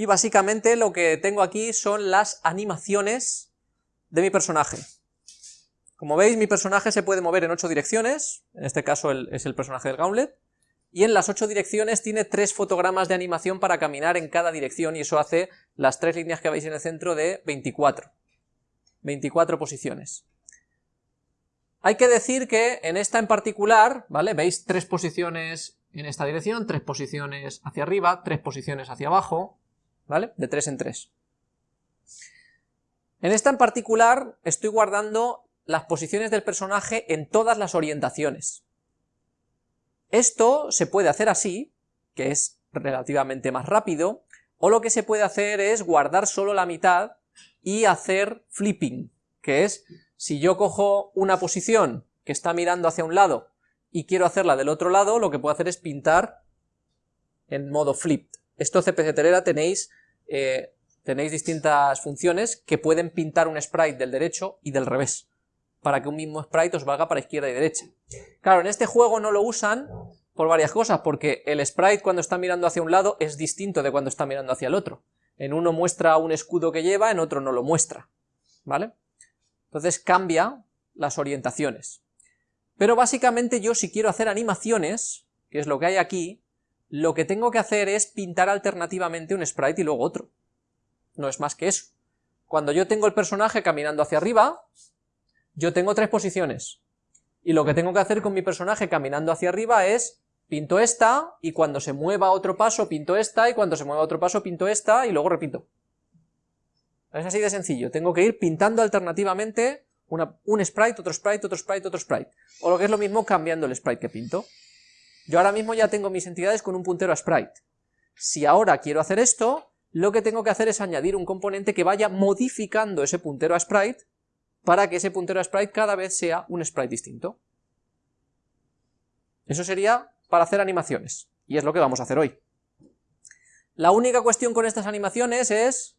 y básicamente lo que tengo aquí son las animaciones de mi personaje. Como veis, mi personaje se puede mover en ocho direcciones, en este caso es el personaje del Gauntlet, y en las ocho direcciones tiene tres fotogramas de animación para caminar en cada dirección, y eso hace las tres líneas que veis en el centro de 24. 24 posiciones. Hay que decir que en esta en particular, ¿vale? Veis tres posiciones en esta dirección, tres posiciones hacia arriba, tres posiciones hacia abajo, ¿vale? De tres en tres. En esta en particular estoy guardando las posiciones del personaje en todas las orientaciones. Esto se puede hacer así, que es relativamente más rápido, o lo que se puede hacer es guardar solo la mitad y hacer flipping, que es, si yo cojo una posición que está mirando hacia un lado y quiero hacerla del otro lado, lo que puedo hacer es pintar en modo flip. Esto CPC Telera tenéis, eh, tenéis distintas funciones que pueden pintar un sprite del derecho y del revés para que un mismo sprite os valga para izquierda y derecha. Claro, en este juego no lo usan por varias cosas, porque el sprite cuando está mirando hacia un lado es distinto de cuando está mirando hacia el otro. En uno muestra un escudo que lleva, en otro no lo muestra, ¿vale? Entonces cambia las orientaciones. Pero básicamente yo si quiero hacer animaciones, que es lo que hay aquí, lo que tengo que hacer es pintar alternativamente un sprite y luego otro. No es más que eso. Cuando yo tengo el personaje caminando hacia arriba, yo tengo tres posiciones, y lo que tengo que hacer con mi personaje caminando hacia arriba es, pinto esta, y cuando se mueva otro paso pinto esta, y cuando se mueva otro paso pinto esta, y luego repito. Es así de sencillo, tengo que ir pintando alternativamente un sprite, otro sprite, otro sprite, otro sprite, o lo que es lo mismo cambiando el sprite que pinto. Yo ahora mismo ya tengo mis entidades con un puntero a sprite. Si ahora quiero hacer esto, lo que tengo que hacer es añadir un componente que vaya modificando ese puntero a sprite, para que ese puntero a sprite cada vez sea un sprite distinto. Eso sería para hacer animaciones, y es lo que vamos a hacer hoy. La única cuestión con estas animaciones es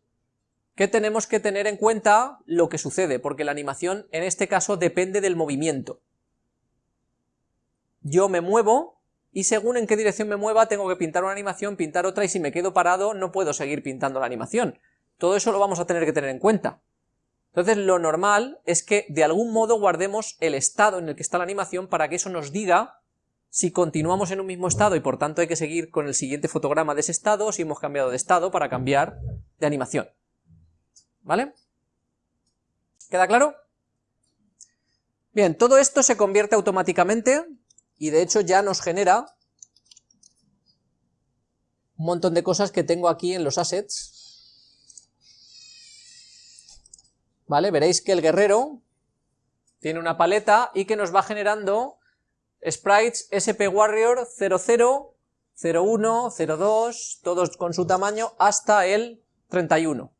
que tenemos que tener en cuenta lo que sucede, porque la animación en este caso depende del movimiento. Yo me muevo, y según en qué dirección me mueva tengo que pintar una animación, pintar otra, y si me quedo parado no puedo seguir pintando la animación. Todo eso lo vamos a tener que tener en cuenta. Entonces lo normal es que de algún modo guardemos el estado en el que está la animación para que eso nos diga si continuamos en un mismo estado y por tanto hay que seguir con el siguiente fotograma de ese estado o si hemos cambiado de estado para cambiar de animación. ¿Vale? ¿Queda claro? Bien, todo esto se convierte automáticamente y de hecho ya nos genera un montón de cosas que tengo aquí en los assets ¿vale? Veréis que el guerrero tiene una paleta y que nos va generando sprites SP Warrior 00, 01, 02, todos con su tamaño hasta el 31.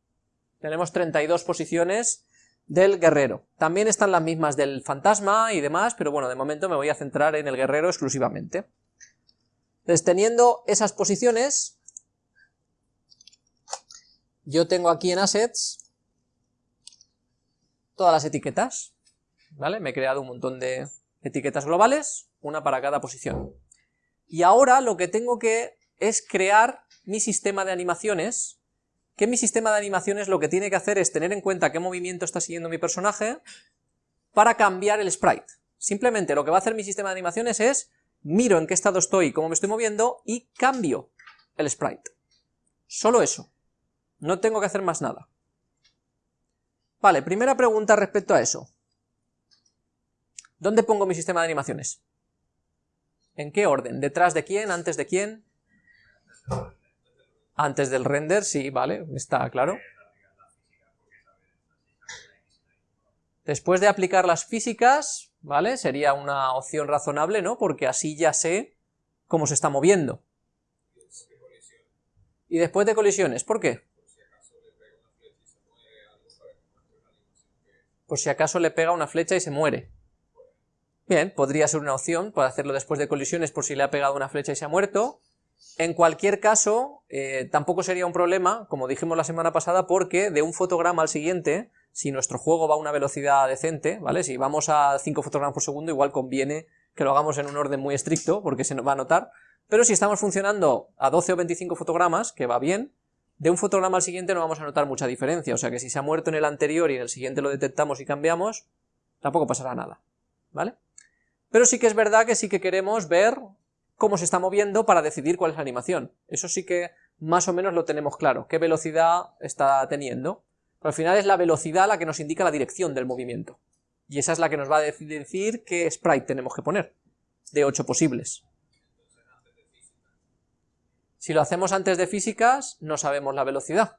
Tenemos 32 posiciones del guerrero. También están las mismas del fantasma y demás, pero bueno, de momento me voy a centrar en el guerrero exclusivamente. Entonces, teniendo esas posiciones, yo tengo aquí en Assets todas las etiquetas, ¿vale? Me he creado un montón de etiquetas globales, una para cada posición. Y ahora lo que tengo que es crear mi sistema de animaciones, que mi sistema de animaciones lo que tiene que hacer es tener en cuenta qué movimiento está siguiendo mi personaje para cambiar el sprite. Simplemente lo que va a hacer mi sistema de animaciones es miro en qué estado estoy, cómo me estoy moviendo y cambio el sprite. Solo eso. No tengo que hacer más nada. Vale, primera pregunta respecto a eso. ¿Dónde pongo mi sistema de animaciones? ¿En qué orden? ¿Detrás de quién? ¿Antes de quién? Antes del render, sí, vale, está claro. Después de aplicar las físicas, ¿vale? Sería una opción razonable, ¿no? Porque así ya sé cómo se está moviendo. Y después de colisiones, ¿por qué? por si acaso le pega una flecha y se muere. Bien, podría ser una opción, para hacerlo después de colisiones por si le ha pegado una flecha y se ha muerto. En cualquier caso, eh, tampoco sería un problema, como dijimos la semana pasada, porque de un fotograma al siguiente, si nuestro juego va a una velocidad decente, ¿vale? Si vamos a 5 fotogramas por segundo, igual conviene que lo hagamos en un orden muy estricto, porque se nos va a notar, pero si estamos funcionando a 12 o 25 fotogramas, que va bien, de un fotograma al siguiente no vamos a notar mucha diferencia, o sea que si se ha muerto en el anterior y en el siguiente lo detectamos y cambiamos, tampoco pasará nada, ¿vale? Pero sí que es verdad que sí que queremos ver cómo se está moviendo para decidir cuál es la animación. Eso sí que más o menos lo tenemos claro, qué velocidad está teniendo. Pero al final es la velocidad la que nos indica la dirección del movimiento. Y esa es la que nos va a decir qué sprite tenemos que poner, de 8 posibles. Si lo hacemos antes de físicas, no sabemos la velocidad.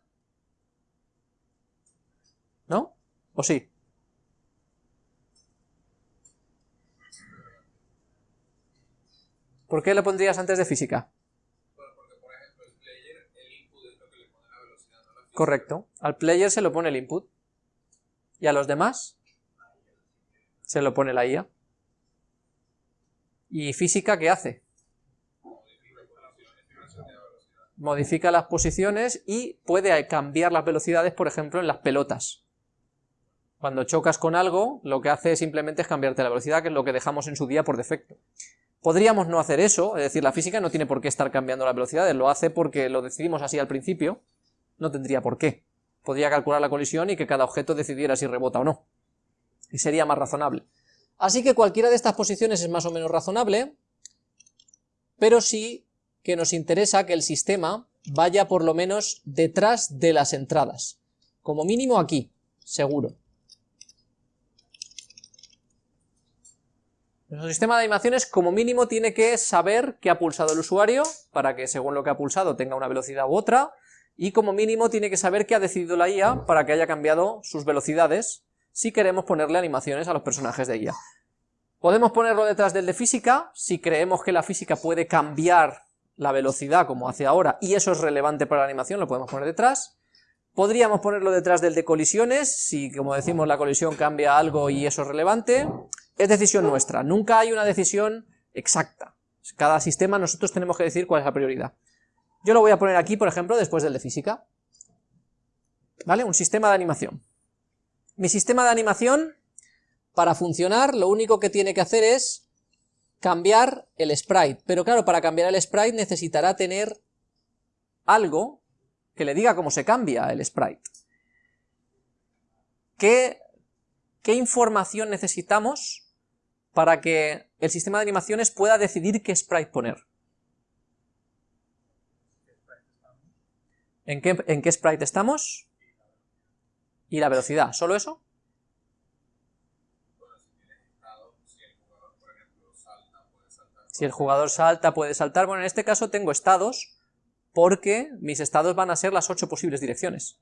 ¿No? ¿O sí? ¿Por qué lo pondrías antes de física? Correcto. Al player se lo pone el input. ¿Y a los demás? Se lo pone la IA. ¿Y física qué hace? Modifica las posiciones y puede cambiar las velocidades, por ejemplo, en las pelotas. Cuando chocas con algo, lo que hace simplemente es cambiarte la velocidad, que es lo que dejamos en su día por defecto. Podríamos no hacer eso, es decir, la física no tiene por qué estar cambiando las velocidades, lo hace porque lo decidimos así al principio, no tendría por qué. Podría calcular la colisión y que cada objeto decidiera si rebota o no. Y sería más razonable. Así que cualquiera de estas posiciones es más o menos razonable, pero sí que nos interesa que el sistema vaya por lo menos detrás de las entradas. Como mínimo aquí, seguro. Nuestro sistema de animaciones como mínimo tiene que saber qué ha pulsado el usuario, para que según lo que ha pulsado tenga una velocidad u otra, y como mínimo tiene que saber qué ha decidido la IA para que haya cambiado sus velocidades, si queremos ponerle animaciones a los personajes de IA. Podemos ponerlo detrás del de física, si creemos que la física puede cambiar la velocidad como hace ahora, y eso es relevante para la animación, lo podemos poner detrás. Podríamos ponerlo detrás del de colisiones, si como decimos la colisión cambia algo y eso es relevante es decisión nuestra, nunca hay una decisión exacta. Cada sistema nosotros tenemos que decir cuál es la prioridad. Yo lo voy a poner aquí, por ejemplo, después del de física. ¿Vale? Un sistema de animación. Mi sistema de animación, para funcionar, lo único que tiene que hacer es cambiar el sprite. Pero claro, para cambiar el sprite necesitará tener algo que le diga cómo se cambia el sprite. ¿Qué, qué información necesitamos para que el sistema de animaciones pueda decidir qué sprite poner. ¿En qué, ¿En qué sprite estamos? Y la velocidad, ¿solo eso? Si el jugador salta, puede saltar. Bueno, en este caso tengo estados, porque mis estados van a ser las ocho posibles direcciones.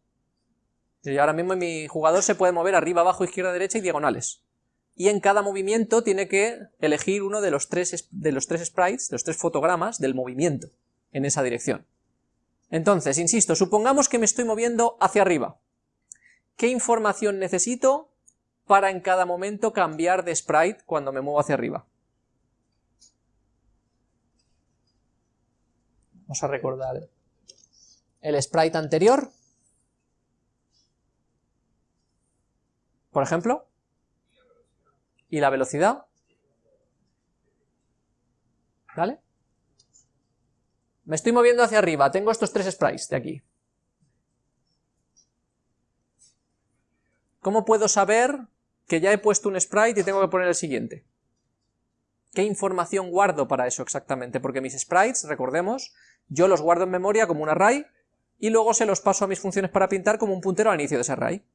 Y ahora mismo mi jugador se puede mover arriba, abajo, izquierda, derecha y diagonales y en cada movimiento tiene que elegir uno de los tres, de los tres sprites, de los tres fotogramas del movimiento en esa dirección. Entonces, insisto, supongamos que me estoy moviendo hacia arriba. ¿Qué información necesito para en cada momento cambiar de sprite cuando me muevo hacia arriba? Vamos a recordar el sprite anterior. Por ejemplo, ¿Y la velocidad? ¿Vale? Me estoy moviendo hacia arriba, tengo estos tres sprites de aquí. ¿Cómo puedo saber que ya he puesto un sprite y tengo que poner el siguiente? ¿Qué información guardo para eso exactamente? Porque mis sprites, recordemos, yo los guardo en memoria como un array y luego se los paso a mis funciones para pintar como un puntero al inicio de ese array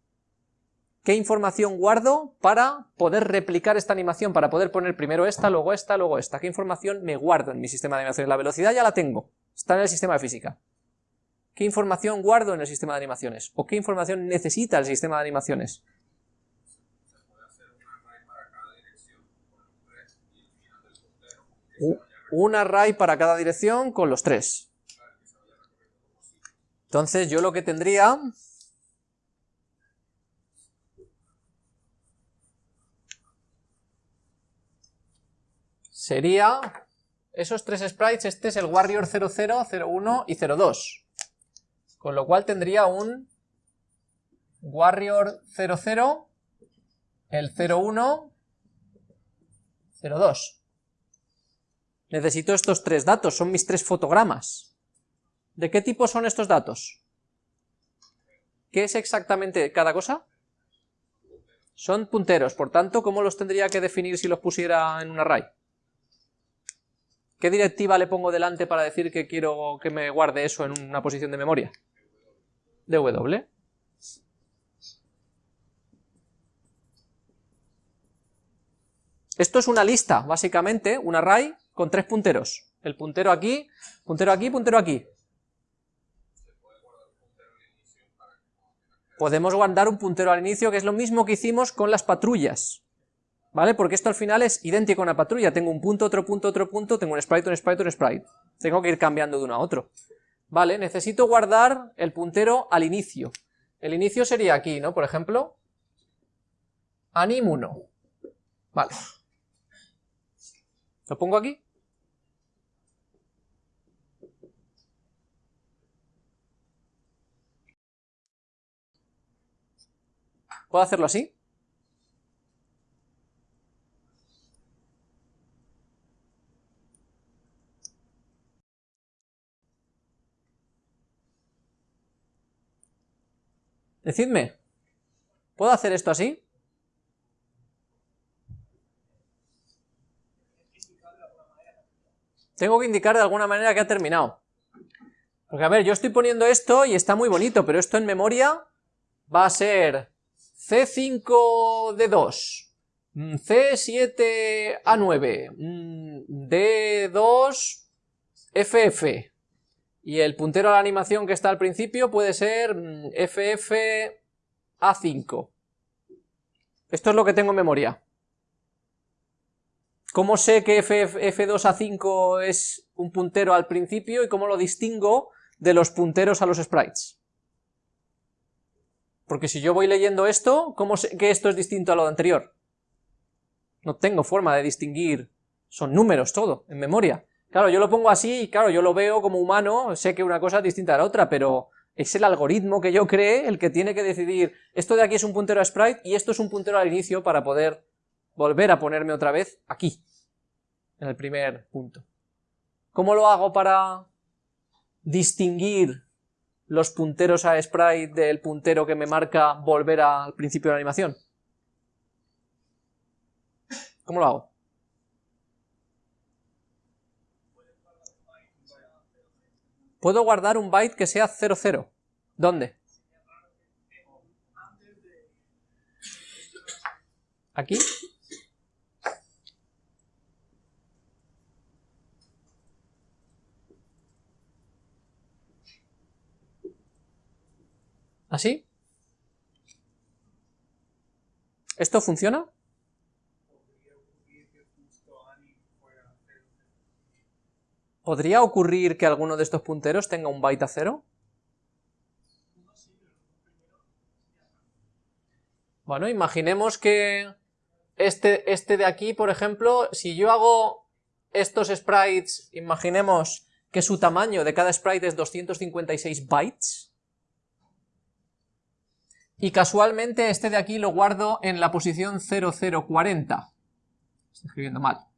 qué información guardo para poder replicar esta animación, para poder poner primero esta, luego esta, luego esta, qué información me guardo en mi sistema de animaciones, la velocidad ya la tengo, está en el sistema de física, qué información guardo en el sistema de animaciones, o qué información necesita el sistema de animaciones. Un array para cada dirección con los tres. Entonces yo lo que tendría sería esos tres sprites, este es el Warrior 00, 01 y 02. Con lo cual tendría un Warrior 00, el 01, 02. Necesito estos tres datos, son mis tres fotogramas. ¿De qué tipo son estos datos? ¿Qué es exactamente cada cosa? Son punteros, por tanto, ¿cómo los tendría que definir si los pusiera en un array? ¿Qué directiva le pongo delante para decir que quiero que me guarde eso en una posición de memoria? dw. Esto es una lista, básicamente, un array con tres punteros. El puntero aquí, puntero aquí, puntero aquí. Podemos guardar un puntero al inicio, que es lo mismo que hicimos con las patrullas. ¿Vale? Porque esto al final es idéntico a una patrulla. Tengo un punto, otro punto, otro punto, tengo un sprite, un sprite, un sprite. Tengo que ir cambiando de uno a otro. Vale, necesito guardar el puntero al inicio. El inicio sería aquí, ¿no? Por ejemplo, anim 1. Vale. ¿Lo pongo aquí? ¿Puedo hacerlo así? Decidme, ¿puedo hacer esto así? Tengo que indicar de alguna manera que ha terminado. Porque a ver, yo estoy poniendo esto y está muy bonito, pero esto en memoria va a ser C5 D2, C7A9, D2 FF, y el puntero a la animación que está al principio puede ser FFA5. Esto es lo que tengo en memoria. ¿Cómo sé que F2A5 es un puntero al principio y cómo lo distingo de los punteros a los sprites? Porque si yo voy leyendo esto, ¿cómo sé que esto es distinto a lo anterior? No tengo forma de distinguir, son números todo, en memoria. Claro, yo lo pongo así y claro, yo lo veo como humano, sé que una cosa es distinta a la otra, pero es el algoritmo que yo cree el que tiene que decidir, esto de aquí es un puntero a sprite y esto es un puntero al inicio para poder volver a ponerme otra vez aquí, en el primer punto. ¿Cómo lo hago para distinguir los punteros a sprite del puntero que me marca volver al principio de la animación? ¿Cómo lo hago? Puedo guardar un byte que sea 00. ¿Dónde? ¿Aquí? ¿Así? ¿Esto funciona? ¿Podría ocurrir que alguno de estos punteros tenga un byte a cero? Bueno, imaginemos que este, este de aquí, por ejemplo, si yo hago estos sprites, imaginemos que su tamaño de cada sprite es 256 bytes, y casualmente este de aquí lo guardo en la posición 0040. Estoy escribiendo mal.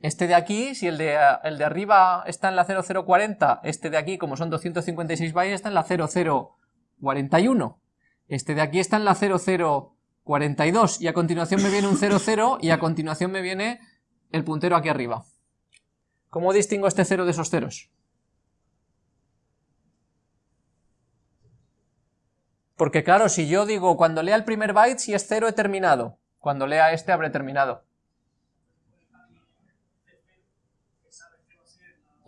Este de aquí, si el de, el de arriba está en la 0040, este de aquí, como son 256 bytes, está en la 0041. Este de aquí está en la 0042, y a continuación me viene un 00, y a continuación me viene el puntero aquí arriba. ¿Cómo distingo este 0 de esos ceros? Porque claro, si yo digo, cuando lea el primer byte, si es 0 he terminado. Cuando lea este habré terminado.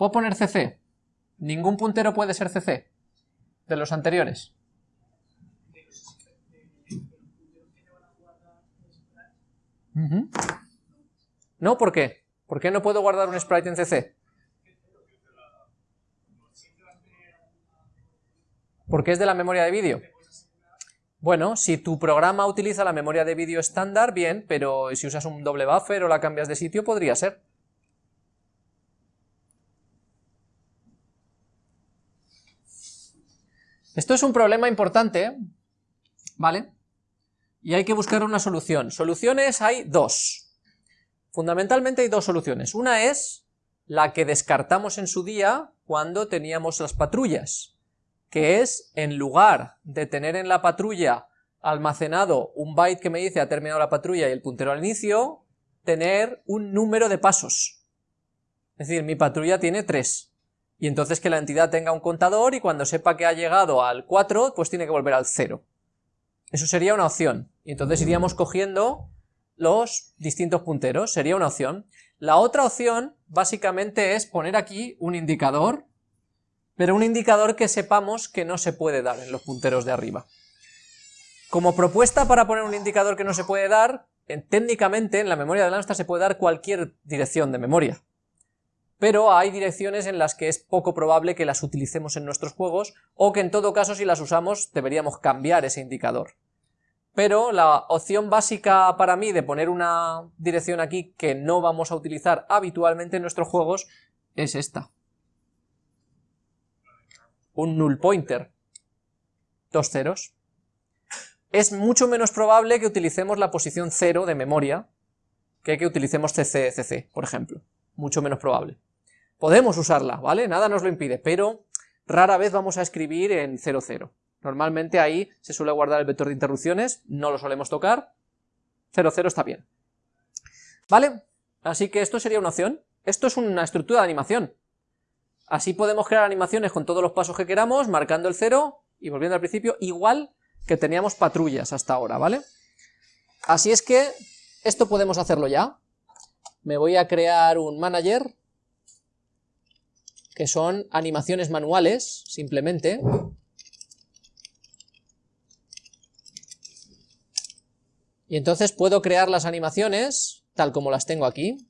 ¿Puedo poner CC? Ningún puntero puede ser CC de los anteriores. No, ¿por qué? ¿Por qué no puedo guardar un sprite en CC? Porque es de la memoria de vídeo. Bueno, si tu programa utiliza la memoria de vídeo estándar, bien, pero si usas un doble buffer o la cambias de sitio, podría ser. Esto es un problema importante, ¿vale? Y hay que buscar una solución. Soluciones hay dos. Fundamentalmente hay dos soluciones. Una es la que descartamos en su día cuando teníamos las patrullas, que es, en lugar de tener en la patrulla almacenado un byte que me dice ha terminado la patrulla y el puntero al inicio, tener un número de pasos. Es decir, mi patrulla tiene 3. Y entonces que la entidad tenga un contador y cuando sepa que ha llegado al 4, pues tiene que volver al 0. Eso sería una opción. Y entonces iríamos cogiendo los distintos punteros, sería una opción. La otra opción, básicamente, es poner aquí un indicador, pero un indicador que sepamos que no se puede dar en los punteros de arriba. Como propuesta para poner un indicador que no se puede dar, técnicamente en la memoria de Lamstar se puede dar cualquier dirección de memoria, pero hay direcciones en las que es poco probable que las utilicemos en nuestros juegos, o que en todo caso si las usamos deberíamos cambiar ese indicador pero la opción básica para mí de poner una dirección aquí que no vamos a utilizar habitualmente en nuestros juegos es esta. Un null pointer. Dos ceros. Es mucho menos probable que utilicemos la posición 0 de memoria que que utilicemos CC, por ejemplo. Mucho menos probable. Podemos usarla, ¿vale? Nada nos lo impide, pero rara vez vamos a escribir en 00. Normalmente ahí se suele guardar el vector de interrupciones, no lo solemos tocar, 0, 0 está bien. ¿Vale? Así que esto sería una opción. Esto es una estructura de animación. Así podemos crear animaciones con todos los pasos que queramos, marcando el 0 y volviendo al principio, igual que teníamos patrullas hasta ahora, ¿vale? Así es que esto podemos hacerlo ya. Me voy a crear un manager, que son animaciones manuales, simplemente. Y entonces puedo crear las animaciones, tal como las tengo aquí.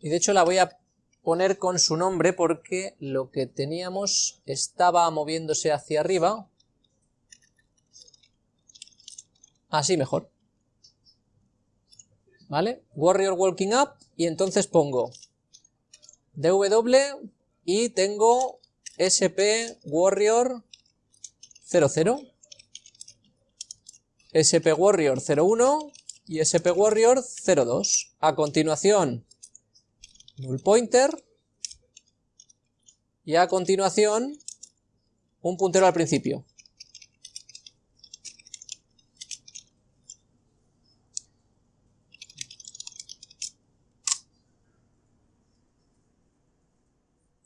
Y de hecho la voy a poner con su nombre porque lo que teníamos estaba moviéndose hacia arriba. Así mejor. ¿Vale? Warrior Walking Up y entonces pongo DW y tengo SP Warrior 00, SP Warrior 01 y SP Warrior 02. A continuación, null pointer y a continuación un puntero al principio.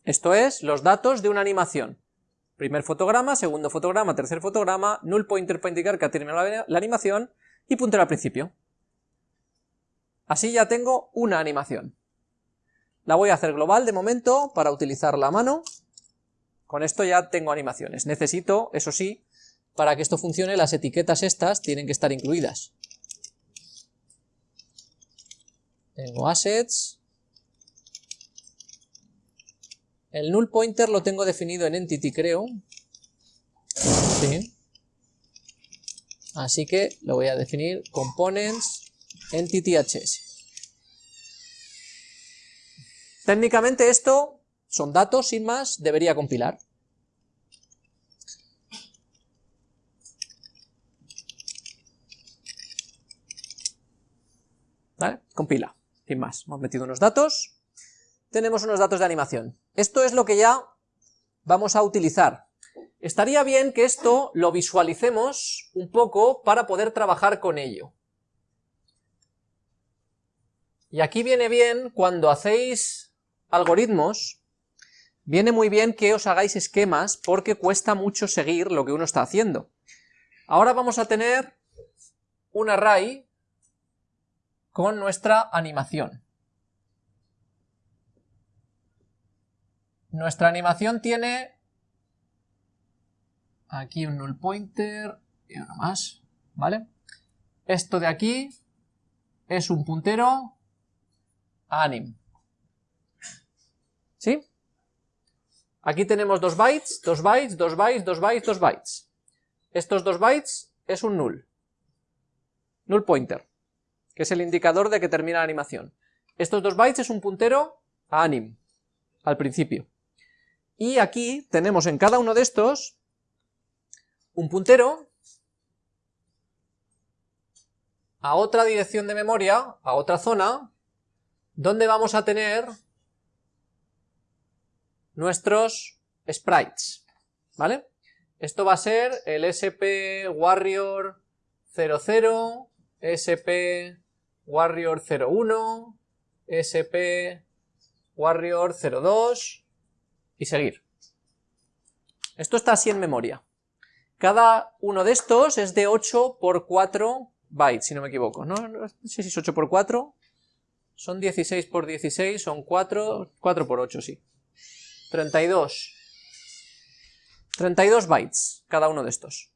Esto es, los datos de una animación. Primer fotograma, segundo fotograma, tercer fotograma, null pointer para indicar que ha terminado la, animación y puntero al principio. Así ya tengo una animación. La voy a hacer global de momento para utilizar la mano. Con esto ya tengo animaciones. Necesito, eso sí, para que esto funcione, las etiquetas estas tienen que estar incluidas. Tengo assets, El null pointer lo tengo definido en entity, creo. Sí. Así que lo voy a definir components entity hs. Técnicamente esto son datos, sin más, debería compilar. ¿Vale? Compila, sin más. Hemos metido unos datos, tenemos unos datos de animación. Esto es lo que ya vamos a utilizar. Estaría bien que esto lo visualicemos un poco para poder trabajar con ello. Y aquí viene bien, cuando hacéis algoritmos, viene muy bien que os hagáis esquemas porque cuesta mucho seguir lo que uno está haciendo. Ahora vamos a tener un array con nuestra animación. Nuestra animación tiene aquí un null pointer y uno más, ¿vale? Esto de aquí es un puntero anim. ¿Sí? Aquí tenemos dos bytes, dos bytes, dos bytes, dos bytes, dos bytes. Estos dos bytes es un null. Null pointer, que es el indicador de que termina la animación. Estos dos bytes es un puntero a anim, al principio. Y aquí tenemos en cada uno de estos un puntero a otra dirección de memoria, a otra zona, donde vamos a tener nuestros sprites, ¿vale? Esto va a ser el SP Warrior 00, SP Warrior 01, SP Warrior 02 y seguir. Esto está así en memoria. Cada uno de estos es de 8 por 4 bytes, si no me equivoco, ¿no? No sé si es 8 por 4, son 16 por 16, son 4, 4 por 8, sí. 32. 32 bytes cada uno de estos.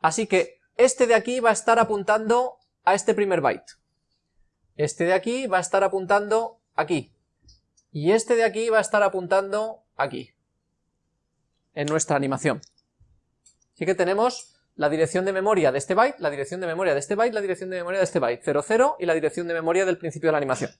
Así que este de aquí va a estar apuntando a este primer byte. Este de aquí va a estar apuntando aquí. Y este de aquí va a estar apuntando aquí. En nuestra animación. Así que tenemos la dirección de memoria de este byte, la dirección de memoria de este byte, la dirección de memoria de este byte, 00 y la dirección de memoria del principio de la animación.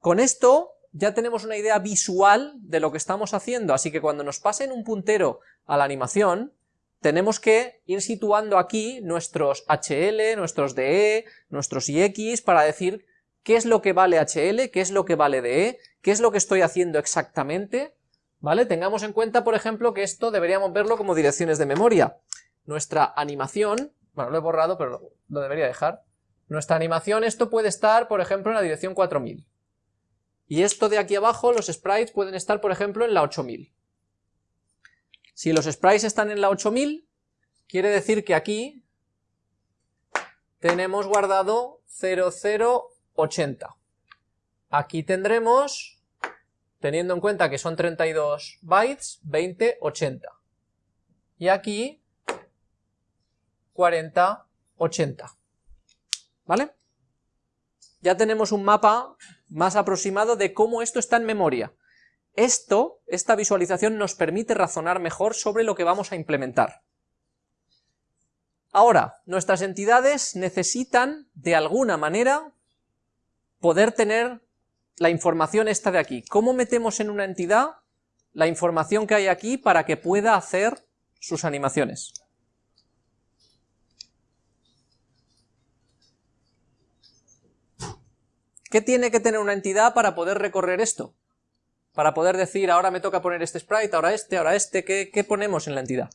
Con esto ya tenemos una idea visual de lo que estamos haciendo, así que cuando nos pasen un puntero a la animación, tenemos que ir situando aquí nuestros HL, nuestros DE, nuestros IX, para decir qué es lo que vale HL, qué es lo que vale DE, qué es lo que estoy haciendo exactamente, ¿vale? Tengamos en cuenta, por ejemplo, que esto deberíamos verlo como direcciones de memoria. Nuestra animación, bueno, lo he borrado, pero lo, debería dejar. Nuestra animación, esto puede estar, por ejemplo, en la dirección 4000. Y esto de aquí abajo, los sprites pueden estar, por ejemplo, en la 8000. Si los sprites están en la 8000, quiere decir que aquí tenemos guardado 0080. Aquí tendremos, teniendo en cuenta que son 32 bytes, 2080. Y aquí 4080. ¿Vale? Ya tenemos un mapa más aproximado de cómo esto está en memoria. Esto, esta visualización nos permite razonar mejor sobre lo que vamos a implementar. Ahora, nuestras entidades necesitan, de alguna manera, poder tener la información esta de aquí. ¿Cómo metemos en una entidad la información que hay aquí para que pueda hacer sus animaciones? ¿Qué tiene que tener una entidad para poder recorrer esto? Para poder decir, ahora me toca poner este sprite, ahora este, ahora este, ¿qué, qué ponemos en la entidad?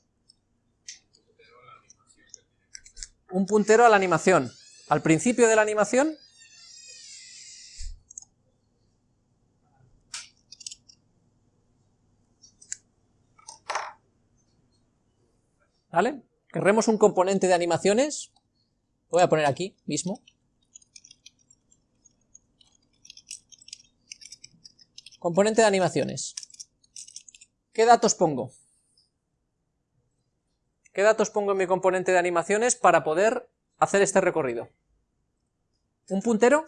Un puntero a la animación. Al principio de la animación ¿Vale? Querremos un componente de animaciones, lo voy a poner aquí mismo, Componente de animaciones. ¿Qué datos pongo? ¿Qué datos pongo en mi componente de animaciones para poder hacer este recorrido? ¿Un puntero?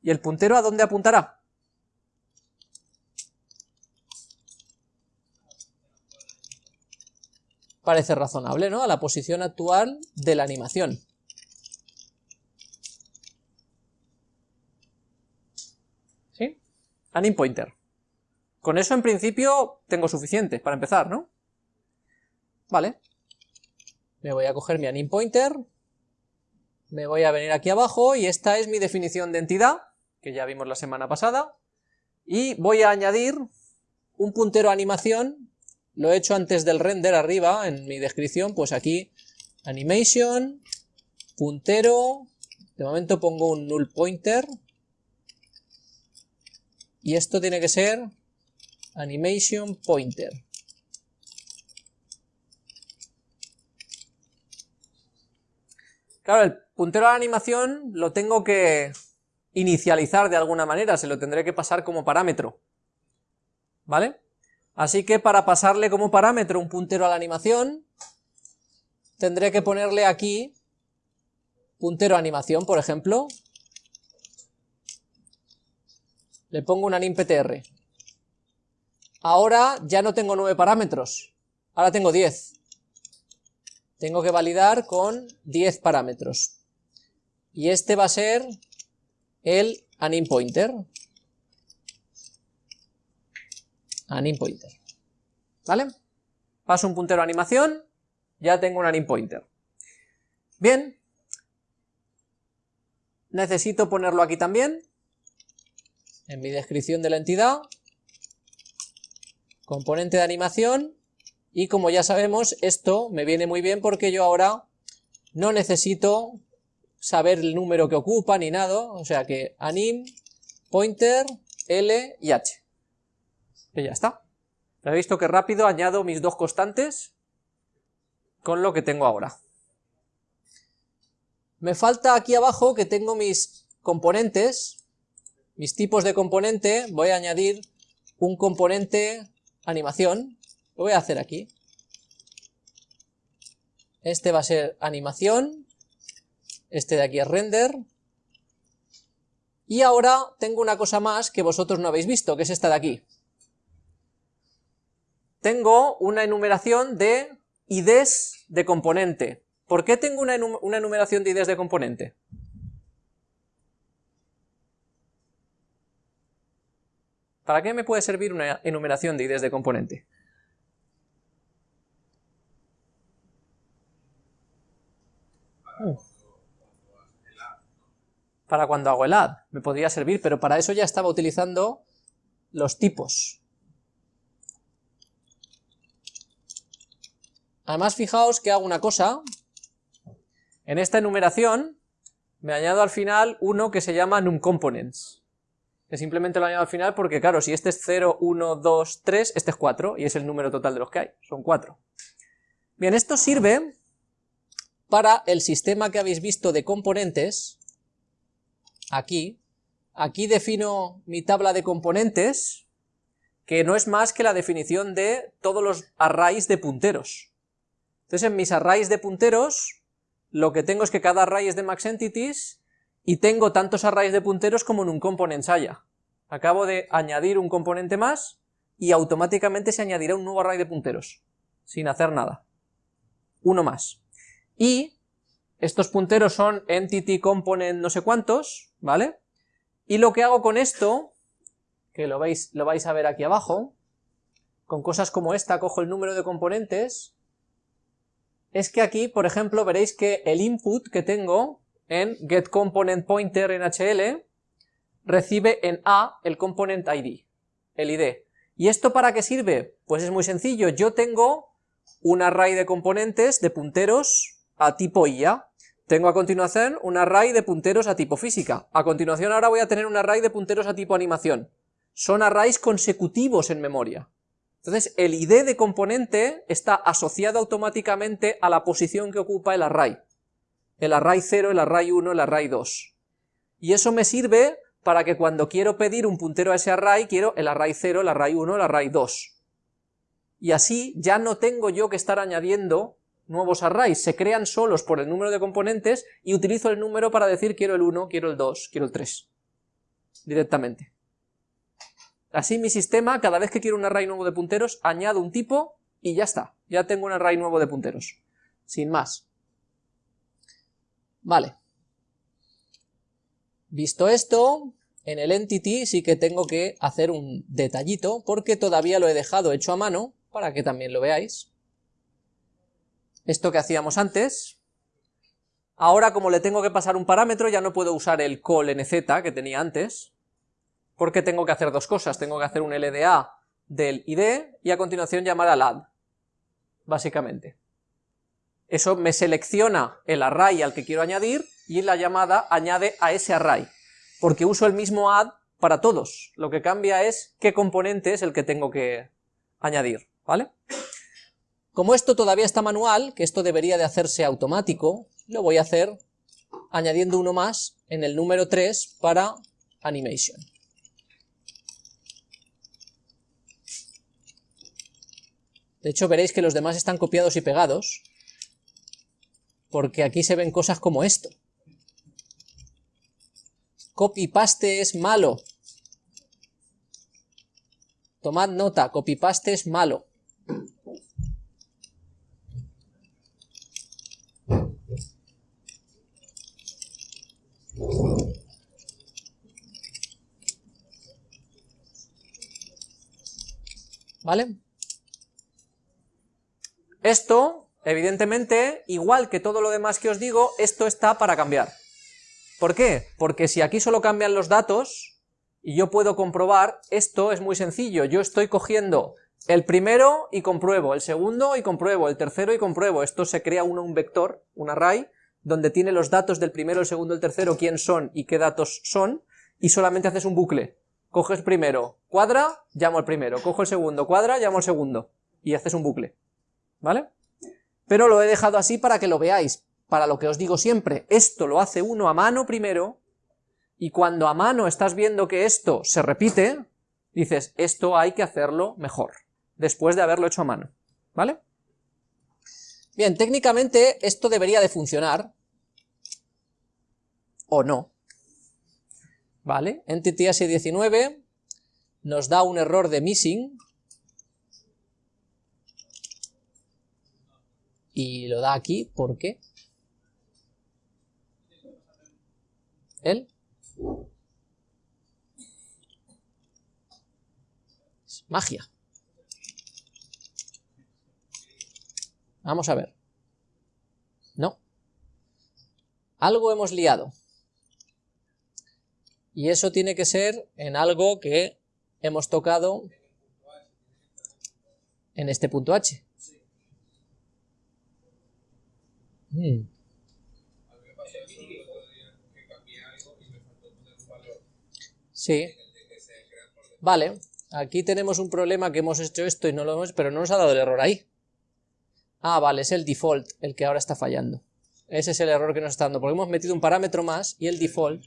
¿Y el puntero a dónde apuntará? Parece razonable, ¿no? A la posición actual de la animación. Anim pointer. Con eso en principio tengo suficiente para empezar, ¿no? Vale. Me voy a coger mi anim pointer, me voy a venir aquí abajo y esta es mi definición de entidad, que ya vimos la semana pasada, y voy a añadir un puntero animación, lo he hecho antes del render arriba en mi descripción, pues aquí animation, puntero, de momento pongo un null pointer, y esto tiene que ser animation pointer. Claro, el puntero a la animación lo tengo que inicializar de alguna manera, se lo tendré que pasar como parámetro. ¿Vale? Así que para pasarle como parámetro un puntero a la animación, tendré que ponerle aquí puntero animación, por ejemplo, le pongo un animptr. Ahora ya no tengo 9 parámetros, ahora tengo 10. Tengo que validar con 10 parámetros. Y este va a ser el animPointer. AnimPointer. ¿Vale? Paso un puntero a animación, ya tengo un animPointer. Bien, necesito ponerlo aquí también, en mi descripción de la entidad, componente de animación, y como ya sabemos, esto me viene muy bien porque yo ahora no necesito saber el número que ocupa ni nada, o sea que anim, pointer, L y H. Y ya está. ¿Habéis visto que rápido añado mis dos constantes con lo que tengo ahora? Me falta aquí abajo que tengo mis componentes, mis tipos de componente, voy a añadir un componente animación, lo voy a hacer aquí. Este va a ser animación, este de aquí es render, y ahora tengo una cosa más que vosotros no habéis visto, que es esta de aquí. Tengo una enumeración de IDs de componente. ¿Por qué tengo una, enumeración de IDs de componente? ¿Para qué me puede servir una enumeración de IDs de componente? Para cuando hago el add, me podría servir, pero para eso ya estaba utilizando los tipos. Además, fijaos que hago una cosa, en esta enumeración me añado al final uno que se llama numComponents, que simplemente lo añado al final porque, claro, si este es 0, 1, 2, 3, este es 4, y es el número total de los que hay, son 4. Bien, esto sirve para el sistema que habéis visto de componentes, aquí, aquí defino mi tabla de componentes, que no es más que la definición de todos los arrays de punteros. Entonces en mis arrays de punteros, lo que tengo es que cada array es de max entities, y tengo tantos arrays de punteros como en un component haya. Acabo de añadir un componente más, y automáticamente se añadirá un nuevo array de punteros, sin hacer nada. Uno más. Y estos punteros son entity component no sé cuántos, ¿vale? Y lo que hago con esto, que lo, veis, lo vais a ver aquí abajo, con cosas como esta, cojo el número de componentes, es que aquí, por ejemplo, veréis que el input que tengo en getComponentPointer en HL recibe en A el component ID, el ID. ¿Y esto para qué sirve? Pues es muy sencillo, yo tengo un array de componentes, de punteros, a tipo IA. Tengo a continuación un array de punteros a tipo física. A continuación ahora voy a tener un array de punteros a tipo animación. Son arrays consecutivos en memoria. Entonces el ID de componente está asociado automáticamente a la posición que ocupa el array. El array 0, el array 1, el array 2. Y eso me sirve para que cuando quiero pedir un puntero a ese array, quiero el array 0, el array 1, el array 2. Y así ya no tengo yo que estar añadiendo nuevos arrays, se crean solos por el número de componentes y utilizo el número para decir quiero el 1, quiero el 2, quiero el 3, directamente. Así mi sistema, cada vez que quiero un array nuevo de punteros, añado un tipo y ya está, ya tengo un array nuevo de punteros, sin más. Vale. Visto esto, en el entity sí que tengo que hacer un detallito, porque todavía lo he dejado hecho a mano, para que también lo veáis. Esto que hacíamos antes, ahora como le tengo que pasar un parámetro ya no puedo usar el call nz que tenía antes, porque tengo que hacer dos cosas, tengo que hacer un LDA del id y a continuación llamar al add, básicamente. Eso me selecciona el array al que quiero añadir y la llamada añade a ese array, porque uso el mismo add para todos, lo que cambia es qué componente es el que tengo que añadir, ¿vale? Como esto todavía está manual, que esto debería de hacerse automático, lo voy a hacer añadiendo uno más en el número 3 para animation. De hecho veréis que los demás están copiados y pegados, porque aquí se ven cosas como esto. Copy-paste es malo. Tomad nota, copy-paste es malo. ¿Vale? Esto Evidentemente, igual que todo lo demás que os digo, esto está para cambiar. ¿Por qué? Porque si aquí solo cambian los datos, y yo puedo comprobar, esto es muy sencillo, yo estoy cogiendo el primero y compruebo, el segundo y compruebo, el tercero y compruebo, esto se crea uno, un vector, un array, donde tiene los datos del primero, el segundo, el tercero, quién son y qué datos son, y solamente haces un bucle. Coges primero, cuadra, llamo al primero, cojo el segundo, cuadra, llamo al segundo, y haces un bucle, ¿vale? Pero lo he dejado así para que lo veáis, para lo que os digo siempre, esto lo hace uno a mano primero, y cuando a mano estás viendo que esto se repite, dices, esto hay que hacerlo mejor, después de haberlo hecho a mano, ¿vale? Bien, técnicamente esto debería de funcionar, o no, ¿vale? Entity S19 nos da un error de missing, y lo da aquí, ¿por qué? ¿Él? Es magia. Vamos a ver. No. Algo hemos liado. Y eso tiene que ser en algo que hemos tocado en este punto H. Hmm. Sí. Vale, aquí tenemos un problema que hemos hecho esto y no lo hemos, pero no nos ha dado el error ahí. Ah, vale, es el default el que ahora está fallando. Ese es el error que nos está dando, porque hemos metido un parámetro más y el default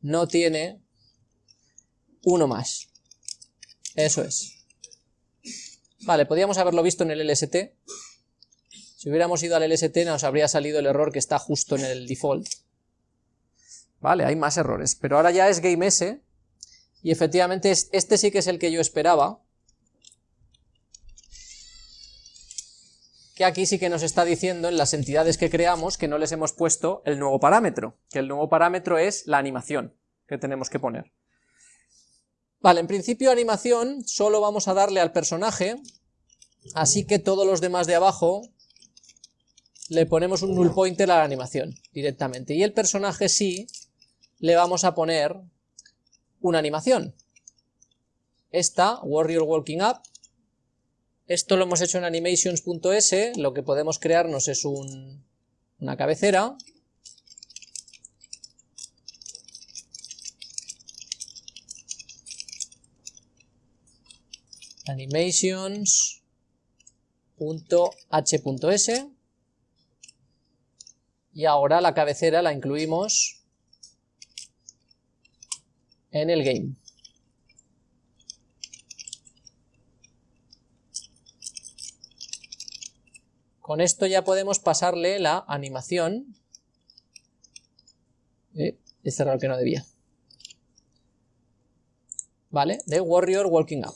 no tiene uno más. Eso es. Vale, podríamos haberlo visto en el LST. Si hubiéramos ido al LST nos habría salido el error que está justo en el default. Vale, hay más errores, pero ahora ya es game S, y efectivamente este sí que es el que yo esperaba, que aquí sí que nos está diciendo en las entidades que creamos que no les hemos puesto el nuevo parámetro, que el nuevo parámetro es la animación que tenemos que poner. Vale, en principio animación solo vamos a darle al personaje, así que todos los demás de abajo le ponemos un null pointer a la animación directamente, y el personaje sí le vamos a poner una animación. Esta, Warrior Walking Up, esto lo hemos hecho en animations.s, lo que podemos crearnos es un, una cabecera, animations.h.s y ahora la cabecera la incluimos en el game. Con esto ya podemos pasarle la animación. Eh, he cerrado que no debía. ¿Vale? De Warrior Walking Up.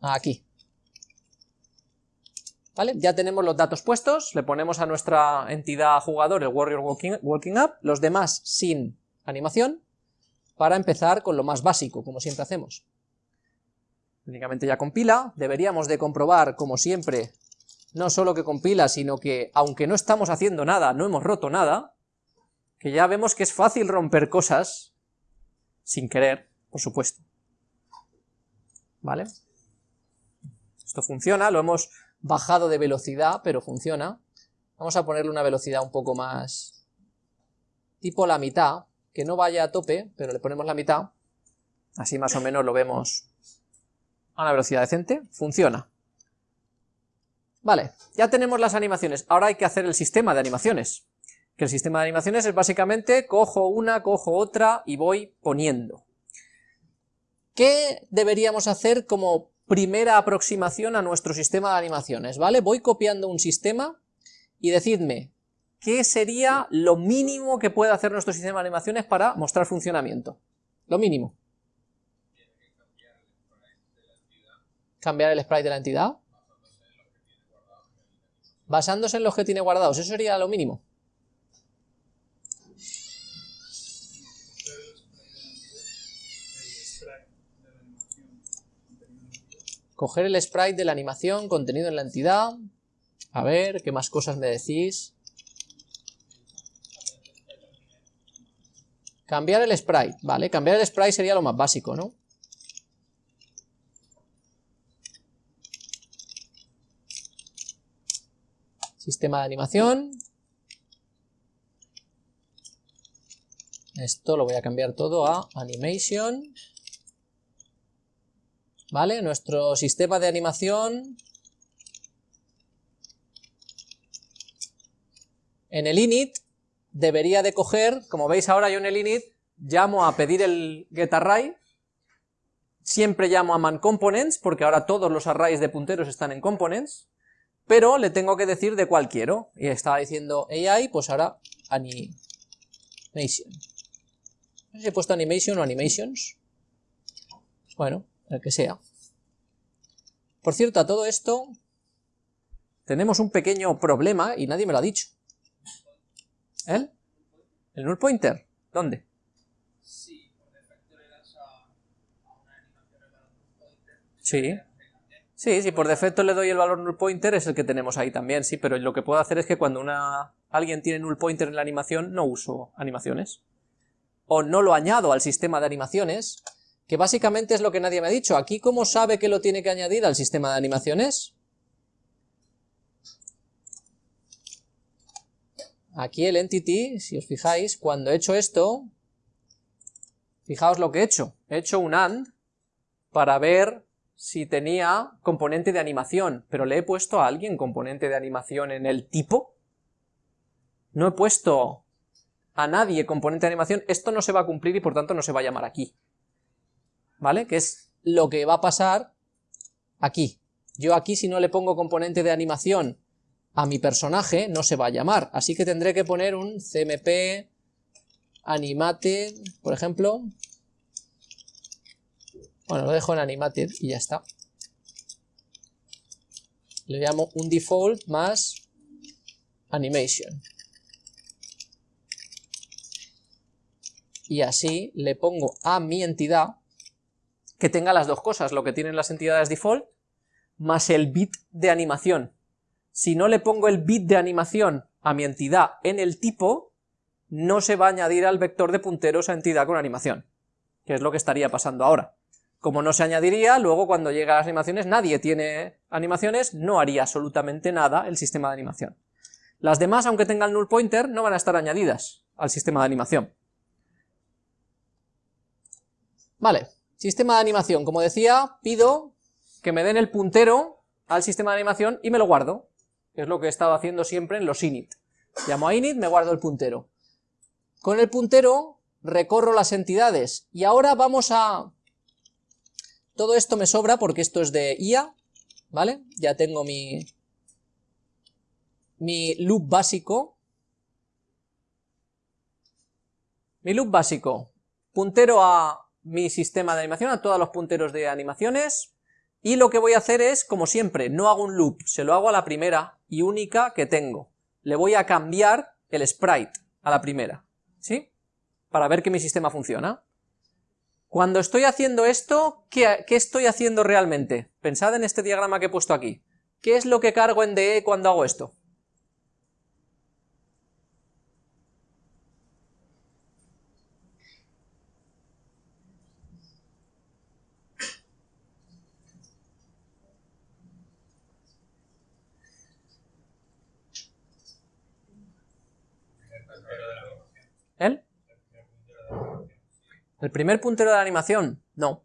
Aquí. Ya tenemos los datos puestos, le ponemos a nuestra entidad jugador el Warrior Walking, walking Up, los demás sin animación, para empezar con lo más básico, como siempre hacemos. Únicamente ya compila, deberíamos de comprobar, como siempre, no solo que compila, sino que, aunque no estamos haciendo nada, no hemos roto nada, que ya vemos que es fácil romper cosas, sin querer, por supuesto. ¿Vale? Esto funciona, lo hemos bajado de velocidad, pero funciona. Vamos a ponerle una velocidad un poco más... tipo la mitad, que no vaya a tope, pero le ponemos la mitad, así más o menos lo vemos a una velocidad decente, funciona. Vale, ya tenemos las animaciones, ahora hay que hacer el sistema de animaciones, que el sistema de animaciones es básicamente cojo una, cojo otra y voy poniendo. ¿Qué deberíamos hacer como primera aproximación a nuestro sistema de animaciones? ¿Vale? Voy copiando un sistema y decidme ¿qué sería lo mínimo que puede hacer nuestro sistema de animaciones para mostrar funcionamiento? Lo mínimo. Cambiar el sprite de la entidad. Basándose en los que tiene guardados, eso sería lo mínimo. Coger el sprite de la animación contenido en la entidad. A ver, ¿qué más cosas me decís? Cambiar el sprite, vale, cambiar el sprite sería lo más básico, ¿no? Sistema de animación. Esto lo voy a cambiar todo a animation. ¿Vale? Nuestro sistema de animación. En el init debería de coger, como veis ahora yo en el init, llamo a pedir el getArray, siempre llamo a manComponents, porque ahora todos los arrays de punteros están en components, pero le tengo que decir de cuál quiero, y estaba diciendo AI, pues ahora animation. Si he puesto animation o animations, bueno, el que sea. Por cierto, a todo esto, tenemos un pequeño problema, y nadie me lo ha dicho. ¿El? ¿El null pointer? ¿Dónde? Sí, por defecto le das a una animación el null pointer. Sí. Sí, si por defecto le doy el valor null pointer es el que tenemos ahí también, sí, pero lo que puedo hacer es que cuando una, alguien tiene null pointer en la animación no uso animaciones. O no lo añado al sistema de animaciones, que básicamente es lo que nadie me ha dicho. Aquí, ¿cómo sabe que lo tiene que añadir al sistema de animaciones? Aquí el entity, si os fijáis, cuando he hecho esto, fijaos lo que he hecho. He hecho un AND para ver si tenía componente de animación, pero le he puesto a alguien componente de animación en el tipo. No he puesto a nadie componente de animación, esto no se va a cumplir y por tanto no se va a llamar aquí. ¿Vale? Que es lo que va a pasar aquí. Yo aquí si no le pongo componente de animación a mi personaje no se va a llamar, así que tendré que poner un cmp animated, por ejemplo, bueno, lo dejo en animated y ya está. Le llamo un default más animation. Y así le pongo a mi entidad que tenga las dos cosas, lo que tienen las entidades default, más el bit de animación. Si no le pongo el bit de animación a mi entidad en el tipo, no se va a añadir al vector de punteros a entidad con animación, que es lo que estaría pasando ahora. Como no se añadiría, luego cuando llega a las animaciones nadie tiene animaciones, no haría absolutamente nada el sistema de animación. Las demás, aunque tengan null pointer, no van a estar añadidas al sistema de animación. Vale, sistema de animación, como decía, pido que me den el puntero al sistema de animación y me lo guardo, es lo que he estado haciendo siempre en los init. Llamo a init, me guardo el puntero. Con el puntero recorro las entidades, y ahora vamos a todo esto me sobra porque esto es de IA, ¿vale? Ya tengo mi, mi loop básico. Mi loop básico, puntero a mi sistema de animación, a todos los punteros de animaciones, y lo que voy a hacer es, como siempre, no hago un loop, se lo hago a la primera y única que tengo. Le voy a cambiar el sprite a la primera, ¿sí? Para ver que mi sistema funciona. Cuando estoy haciendo esto, ¿qué, estoy haciendo realmente? Pensad en este diagrama que he puesto aquí. ¿Qué es lo que cargo en DE cuando hago esto? ¿El? ¿El primer puntero de la animación? No.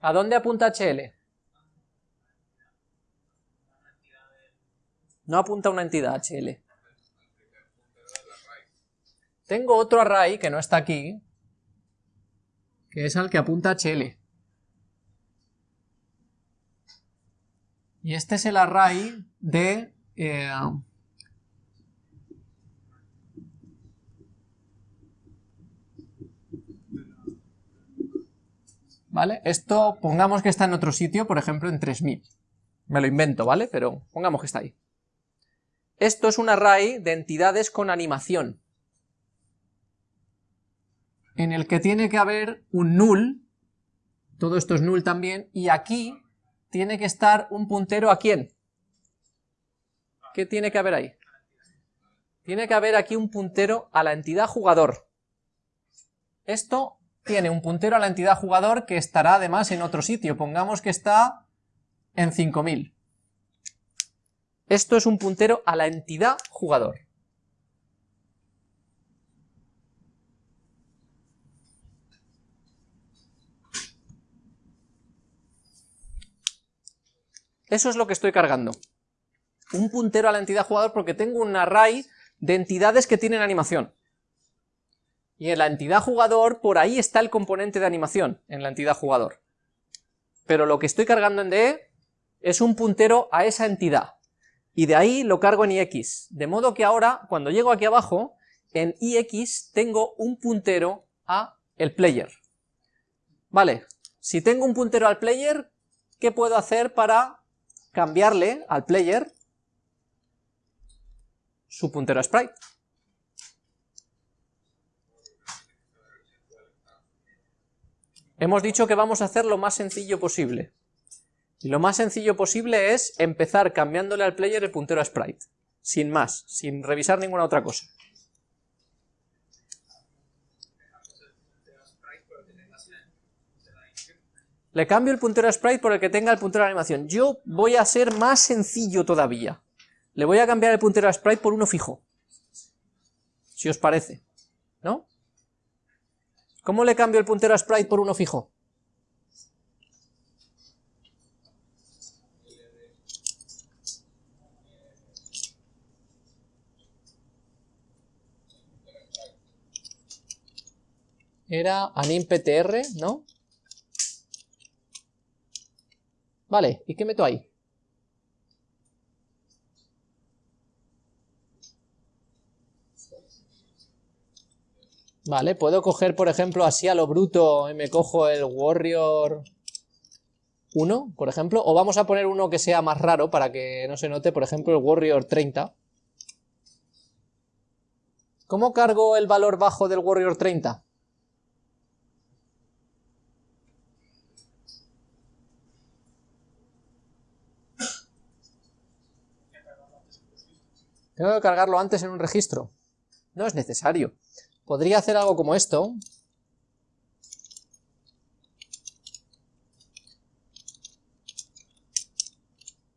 ¿A dónde apunta HL? No apunta una entidad HL. Tengo otro array que no está aquí, que es al que apunta HL. Y este es el array de... Eh, ¿Vale? Esto pongamos que está en otro sitio, por ejemplo en 3000. Me lo invento, ¿vale? Pero pongamos que está ahí. esto es un array de entidades con animación, en el que tiene que haber un null, todo esto es null también, y aquí tiene que estar un puntero a quién. ¿Qué tiene que haber ahí? Tiene que haber aquí un puntero a la entidad jugador. Esto tiene un puntero a la entidad jugador que estará además en otro sitio, pongamos que está en 5000. Esto es un puntero a la entidad jugador. Eso es lo que estoy cargando. Un puntero a la entidad jugador porque tengo un array de entidades que tienen animación. Y en la entidad jugador, por ahí está el componente de animación, en la entidad jugador. Pero lo que estoy cargando en DE es un puntero a esa entidad. Y de ahí lo cargo en IX. De modo que ahora, cuando llego aquí abajo, en IX tengo un puntero a el player. Vale, si tengo un puntero al player, ¿qué puedo hacer para cambiarle al player su puntero a sprite. Hemos dicho que vamos a hacer lo más sencillo posible. Y lo más sencillo posible es empezar cambiándole al player el puntero a sprite. Sin más, sin revisar ninguna otra cosa. Le cambio el puntero a sprite por el que tenga el puntero a animación. Yo voy a ser más sencillo todavía. Le voy a cambiar el puntero a sprite por uno fijo. Si os parece. ¿No? ¿Cómo le cambio el puntero a sprite por uno fijo? Era animptr, ¿no? Vale, ¿y qué meto ahí? Vale, puedo coger, por ejemplo, así a lo bruto y me cojo el Warrior 1, por ejemplo, o vamos a poner uno que sea más raro para que no se note, por ejemplo, el Warrior 30. ¿Cómo cargo el valor bajo del Warrior 30? Tengo que cargarlo antes en un registro. No es necesario. Podría hacer algo como esto.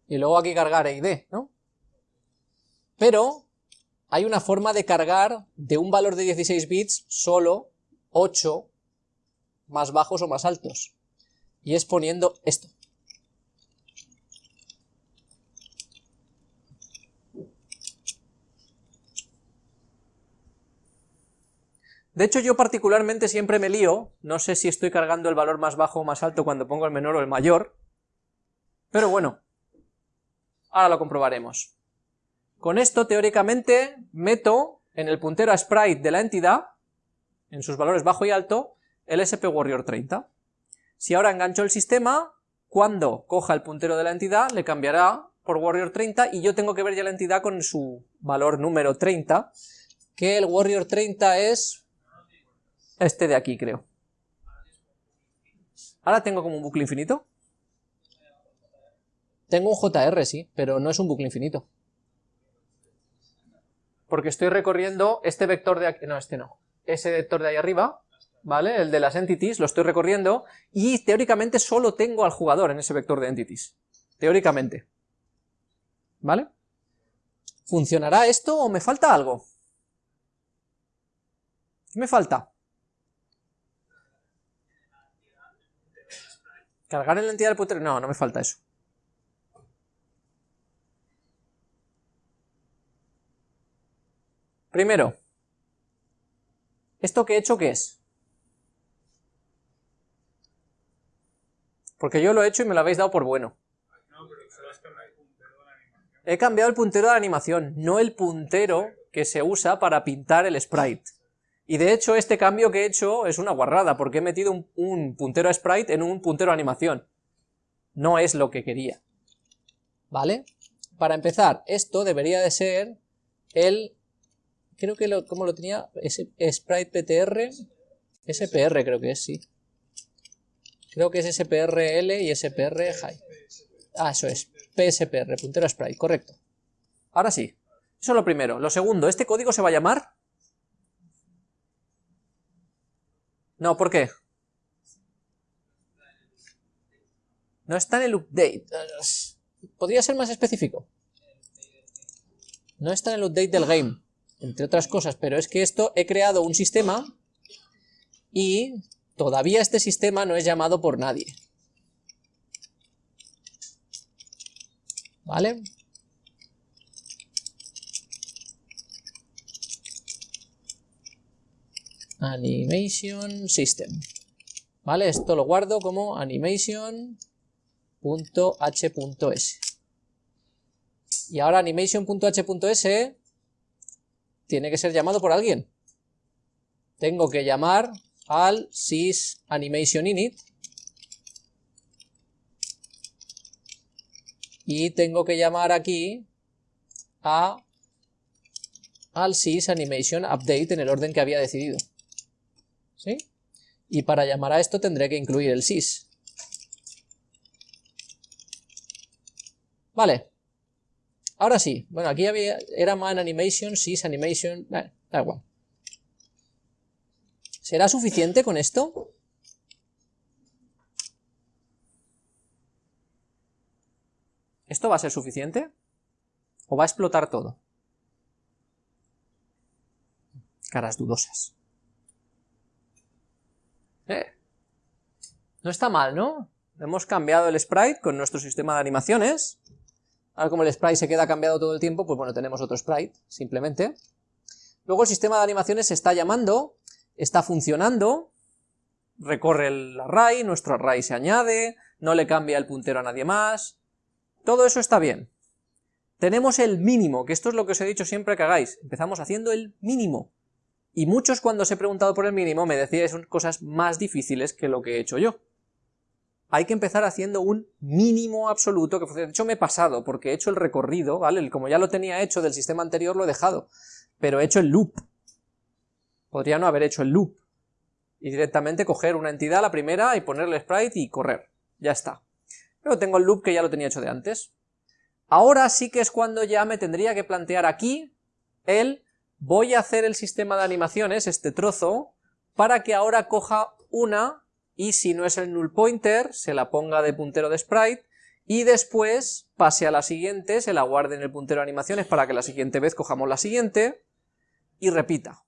Y luego aquí cargar ID, ¿no? Pero hay una forma de cargar de un valor de 16 bits solo 8 más bajos o más altos. Y es poniendo esto. De hecho, yo particularmente siempre me lío, no sé si estoy cargando el valor más bajo o más alto cuando pongo el menor o el mayor, pero bueno, ahora lo comprobaremos. Con esto, teóricamente, meto en el puntero a sprite de la entidad, en sus valores bajo y alto, el SP Warrior 30. Si ahora engancho el sistema, cuando coja el puntero de la entidad, le cambiará por Warrior 30 y yo tengo que ver ya la entidad con su valor número 30, que el Warrior 30 es este de aquí, creo. Ahora tengo como un bucle infinito. Tengo un JR, sí, pero no es un bucle infinito. Porque estoy recorriendo este vector de aquí, no, este no, ese vector de ahí arriba, ¿vale? El de las entities, lo estoy recorriendo, y teóricamente solo tengo al jugador en ese vector de entities. Teóricamente. ¿Vale? ¿Funcionará esto o me falta algo? ¿Qué me falta? ¿Cargar en la entidad del puntero? No, no me falta eso. Primero, ¿esto que he hecho qué es? Porque yo lo he hecho y me lo habéis dado por bueno. He cambiado el puntero de la animación, no el puntero que se usa para pintar el sprite. Y de hecho este cambio que he hecho es una guarrada, porque he metido un, puntero a sprite en un puntero animación. No es lo que quería. ¿Vale? para empezar, esto debería de ser el, creo que lo, ¿cómo lo tenía? sprite PTR, SPR creo que es, sí. Creo que es SPRL y SPR high. Ah, eso es, PSPR, puntero sprite, correcto. Ahora sí, eso es lo primero. Lo segundo, ¿este código se va a llamar? No, ¿por qué? No está en el update. Podría ser más específico. No está en el update del game, entre otras cosas, pero es que esto he creado un sistema y todavía este sistema no es llamado por nadie. ¿Vale? Animation System. ¿Vale? Esto lo guardo como animation.h.s. Y ahora animation.h.s tiene que ser llamado por alguien. Tengo que llamar al sys animation init y tengo que llamar aquí a al sys animation update en el orden que había decidido. ¿Sí? Y para llamar a esto tendré que incluir el sys. Vale. Ahora sí. Bueno, aquí había, era man animation, sys animation, da igual. ¿Será suficiente con esto? ¿Esto va a ser suficiente? ¿O va a explotar todo? Caras dudosas. Eh. No está mal, ¿no? Hemos cambiado el sprite con nuestro sistema de animaciones. Ahora como el sprite se queda cambiado todo el tiempo, pues bueno, tenemos otro sprite, simplemente. Luego el sistema de animaciones se está llamando está funcionando, recorre el array, nuestro array se añade, no le cambia el puntero a nadie más, todo eso está bien. Tenemos el mínimo, que esto es lo que os he dicho siempre que hagáis, empezamos haciendo el mínimo. Y muchos cuando os he preguntado por el mínimo me decíais cosas más difíciles que lo que he hecho yo. Hay que empezar haciendo un mínimo absoluto, que de hecho me he pasado, porque he hecho el recorrido, ¿vale? Como ya lo tenía hecho del sistema anterior lo he dejado, pero he hecho el loop, Podría no haber hecho el loop y directamente coger una entidad, la primera, y ponerle sprite y correr. Ya está. Pero tengo el loop que ya lo tenía hecho de antes. Ahora sí que es cuando ya me tendría que plantear aquí el voy a hacer el sistema de animaciones, este trozo, para que ahora coja una y si no es el null pointer, se la ponga de puntero de sprite y después pase a la siguiente, se la guarde en el puntero de animaciones para que la siguiente vez cojamos la siguiente y repita.